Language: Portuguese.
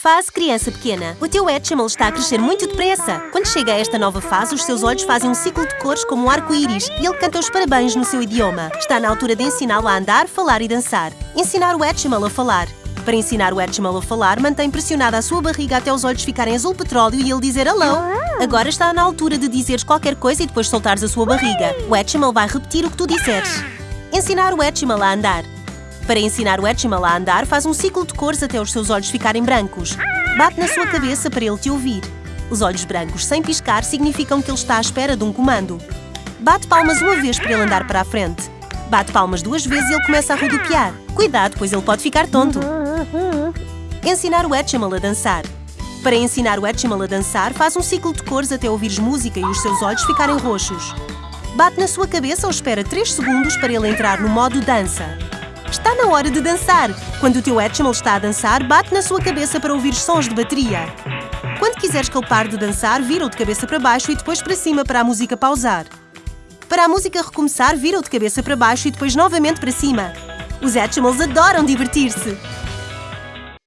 Fase criança pequena. O teu Etchimal está a crescer muito depressa. Quando chega a esta nova fase, os seus olhos fazem um ciclo de cores como um arco-íris e ele canta os parabéns no seu idioma. Está na altura de ensiná-lo a andar, falar e dançar. Ensinar o Etchimal a falar. Para ensinar o Etchimal a falar, mantém pressionada a sua barriga até os olhos ficarem azul petróleo e ele dizer hello. Agora está na altura de dizeres qualquer coisa e depois soltares a sua barriga. O Etchimal vai repetir o que tu disseres. Ensinar o Etchimal a andar. Para ensinar o Etchimal a andar, faz um ciclo de cores até os seus olhos ficarem brancos. Bate na sua cabeça para ele te ouvir. Os olhos brancos sem piscar significam que ele está à espera de um comando. Bate palmas uma vez para ele andar para a frente. Bate palmas duas vezes e ele começa a rodopiar. Cuidado, pois ele pode ficar tonto. Ensinar o Etchimal a dançar. Para ensinar o Etchimal a dançar, faz um ciclo de cores até ouvires música e os seus olhos ficarem roxos. Bate na sua cabeça ou espera 3 segundos para ele entrar no modo dança. Está na hora de dançar! Quando o teu Etchimal está a dançar, bate na sua cabeça para ouvir sons de bateria. Quando quiseres que ele pare de dançar, vira-o de cabeça para baixo e depois para cima para a música pausar. Para a música recomeçar, vira-o de cabeça para baixo e depois novamente para cima. Os Etchimals adoram divertir-se!